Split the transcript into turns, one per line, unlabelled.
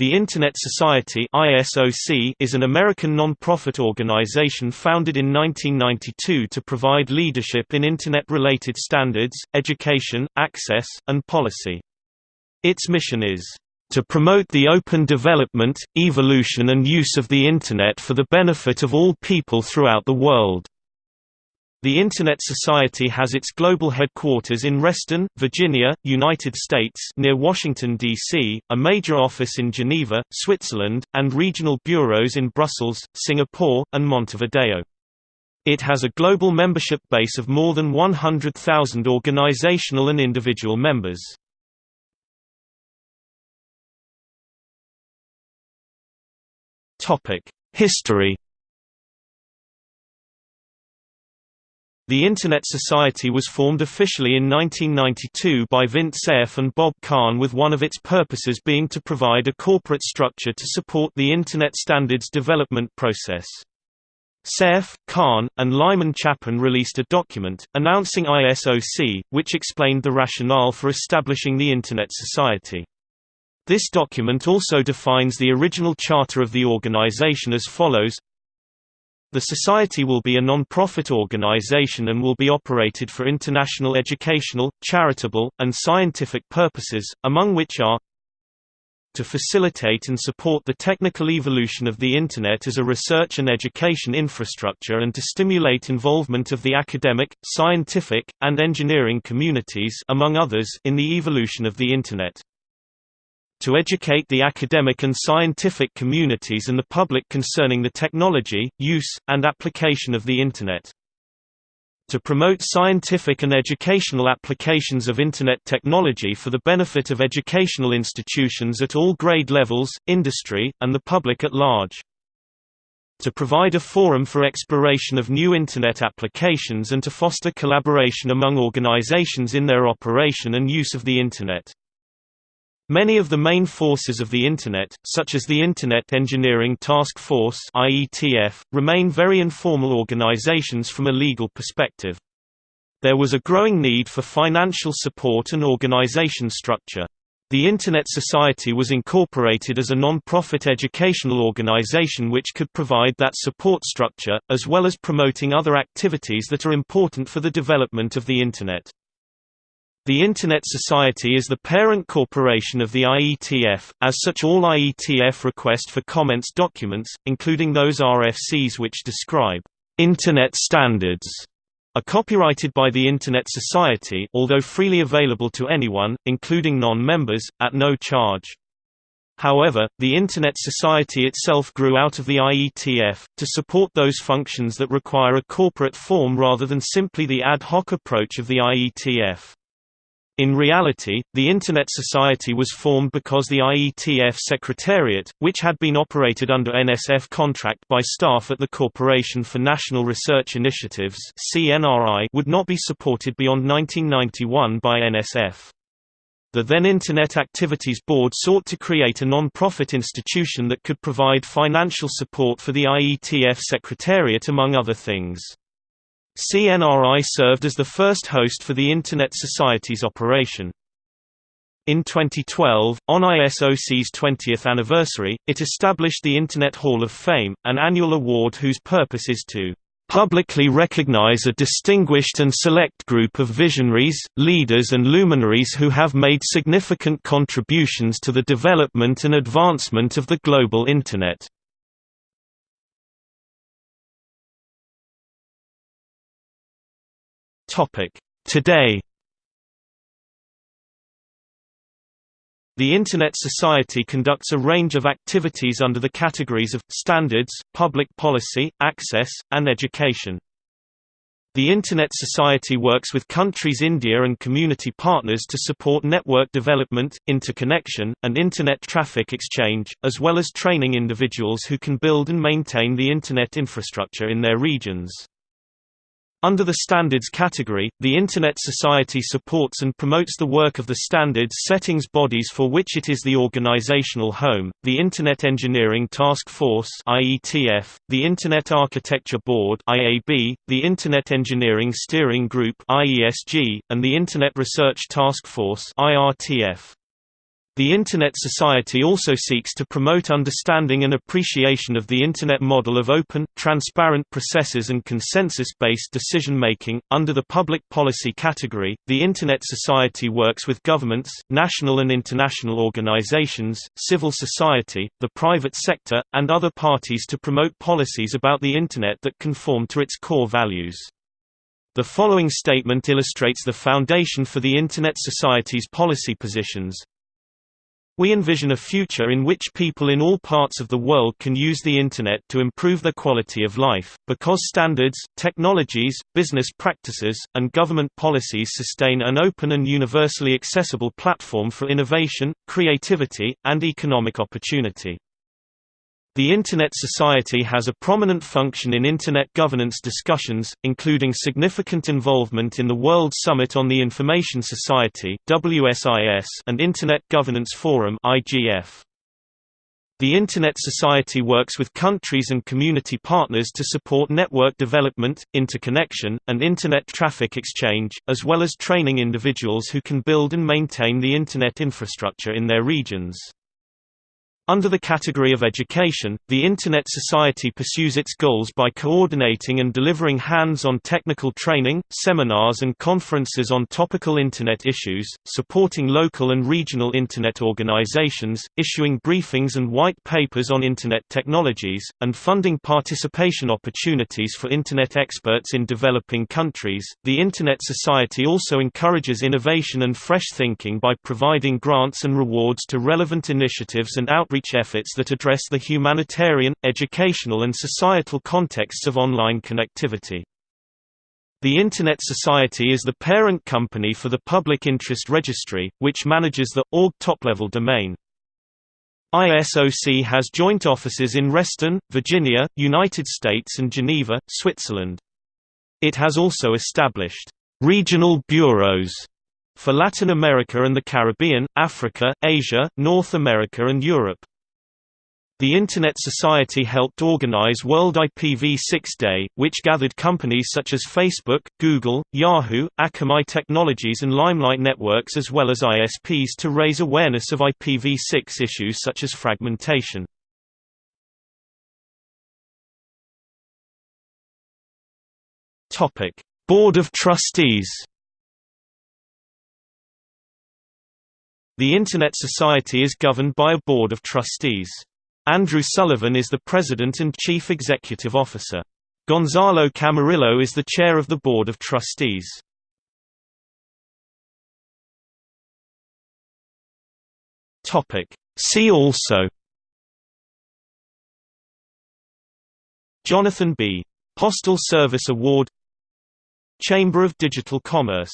The Internet Society is an American non-profit organization founded in 1992 to provide leadership in Internet-related standards, education, access, and policy. Its mission is, "...to promote the open development, evolution and use of the Internet for the benefit of all people throughout the world." The Internet Society has its global headquarters in Reston, Virginia, United States near Washington, D.C., a major office in Geneva, Switzerland, and regional bureaus in Brussels, Singapore, and Montevideo. It has a global membership base of more than 100,000 organizational and individual members. History The Internet Society was formed officially in 1992 by Vint Cerf and Bob Kahn with one of its purposes being to provide a corporate structure to support the Internet standards development process. Cerf, Kahn, and Lyman Chapin released a document, announcing ISOC, which explained the rationale for establishing the Internet Society. This document also defines the original charter of the organization as follows the Society will be a non-profit organization and will be operated for international educational, charitable, and scientific purposes, among which are to facilitate and support the technical evolution of the Internet as a research and education infrastructure and to stimulate involvement of the academic, scientific, and engineering communities among others in the evolution of the Internet to educate the academic and scientific communities and the public concerning the technology, use, and application of the Internet. To promote scientific and educational applications of Internet technology for the benefit of educational institutions at all grade levels, industry, and the public at large. To provide a forum for exploration of new Internet applications and to foster collaboration among organizations in their operation and use of the Internet. Many of the main forces of the Internet, such as the Internet Engineering Task Force remain very informal organizations from a legal perspective. There was a growing need for financial support and organization structure. The Internet Society was incorporated as a non-profit educational organization which could provide that support structure, as well as promoting other activities that are important for the development of the Internet. The Internet Society is the parent corporation of the IETF, as such all IETF request for comments documents, including those RFCs which describe Internet standards are copyrighted by the Internet Society although freely available to anyone, including non-members, at no charge. However, the Internet Society itself grew out of the IETF, to support those functions that require a corporate form rather than simply the ad hoc approach of the IETF. In reality, the Internet Society was formed because the IETF Secretariat, which had been operated under NSF contract by staff at the Corporation for National Research Initiatives would not be supported beyond 1991 by NSF. The then Internet Activities Board sought to create a non-profit institution that could provide financial support for the IETF Secretariat among other things. CNRI served as the first host for the Internet Society's operation. In 2012, on ISOC's 20th anniversary, it established the Internet Hall of Fame, an annual award whose purpose is to publicly recognize a distinguished and select group of visionaries, leaders and luminaries who have made significant contributions to the development and advancement of the global Internet. Today The Internet Society conducts a range of activities under the categories of, standards, public policy, access, and education. The Internet Society works with countries India and community partners to support network development, interconnection, and Internet traffic exchange, as well as training individuals who can build and maintain the Internet infrastructure in their regions. Under the Standards category, the Internet Society supports and promotes the work of the standards settings bodies for which it is the organizational home, the Internet Engineering Task Force IETF, the Internet Architecture Board IAB, the Internet Engineering Steering Group IESG, and the Internet Research Task Force IRTF. The Internet Society also seeks to promote understanding and appreciation of the Internet model of open, transparent processes and consensus-based decision-making. Under the public policy category, the Internet Society works with governments, national and international organizations, civil society, the private sector, and other parties to promote policies about the Internet that conform to its core values. The following statement illustrates the foundation for the Internet Society's policy positions. We envision a future in which people in all parts of the world can use the Internet to improve their quality of life, because standards, technologies, business practices, and government policies sustain an open and universally accessible platform for innovation, creativity, and economic opportunity. The Internet Society has a prominent function in Internet governance discussions, including significant involvement in the World Summit on the Information Society and Internet Governance Forum The Internet Society works with countries and community partners to support network development, interconnection, and Internet traffic exchange, as well as training individuals who can build and maintain the Internet infrastructure in their regions. Under the category of education, the Internet Society pursues its goals by coordinating and delivering hands-on technical training, seminars and conferences on topical Internet issues, supporting local and regional Internet organizations, issuing briefings and white papers on Internet technologies, and funding participation opportunities for Internet experts in developing countries. The Internet Society also encourages innovation and fresh thinking by providing grants and rewards to relevant initiatives and outreach outreach efforts that address the humanitarian, educational and societal contexts of online connectivity. The Internet Society is the parent company for the Public Interest Registry, which manages the .org top-level domain. ISOC has joint offices in Reston, Virginia, United States and Geneva, Switzerland. It has also established regional bureaus for Latin America and the Caribbean, Africa, Asia, North America and Europe. The Internet Society helped organize World IPv6 Day, which gathered companies such as Facebook, Google, Yahoo, Akamai Technologies and Limelight Networks as well as ISPs to raise awareness of IPv6 issues such as fragmentation. Board of Trustees The Internet Society is governed by a Board of Trustees. Andrew Sullivan is the President and Chief Executive Officer. Gonzalo Camarillo is the Chair of the Board of Trustees. See also Jonathan B. Postel Service Award Chamber of Digital Commerce